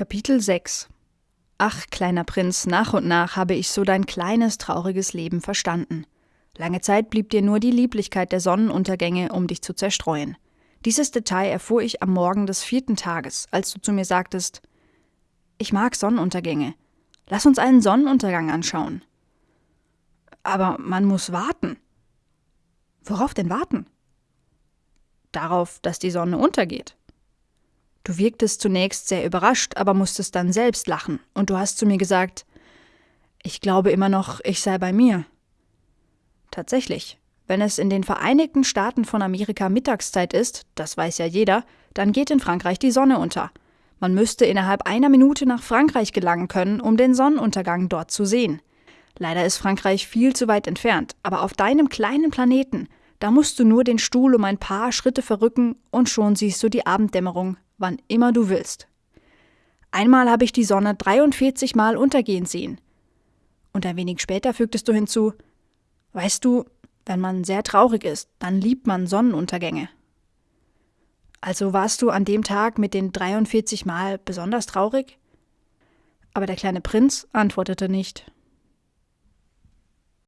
Kapitel 6 Ach, kleiner Prinz, nach und nach habe ich so dein kleines, trauriges Leben verstanden. Lange Zeit blieb dir nur die Lieblichkeit der Sonnenuntergänge, um dich zu zerstreuen. Dieses Detail erfuhr ich am Morgen des vierten Tages, als du zu mir sagtest, ich mag Sonnenuntergänge. Lass uns einen Sonnenuntergang anschauen. Aber man muss warten. Worauf denn warten? Darauf, dass die Sonne untergeht. Du wirktest zunächst sehr überrascht, aber musstest dann selbst lachen, und du hast zu mir gesagt, ich glaube immer noch, ich sei bei mir. Tatsächlich, wenn es in den Vereinigten Staaten von Amerika Mittagszeit ist, das weiß ja jeder, dann geht in Frankreich die Sonne unter. Man müsste innerhalb einer Minute nach Frankreich gelangen können, um den Sonnenuntergang dort zu sehen. Leider ist Frankreich viel zu weit entfernt, aber auf deinem kleinen Planeten, da musst du nur den Stuhl um ein paar Schritte verrücken und schon siehst du die Abenddämmerung, wann immer du willst. Einmal habe ich die Sonne 43 Mal untergehen sehen. Und ein wenig später fügtest du hinzu, weißt du, wenn man sehr traurig ist, dann liebt man Sonnenuntergänge. Also warst du an dem Tag mit den 43 Mal besonders traurig? Aber der kleine Prinz antwortete nicht.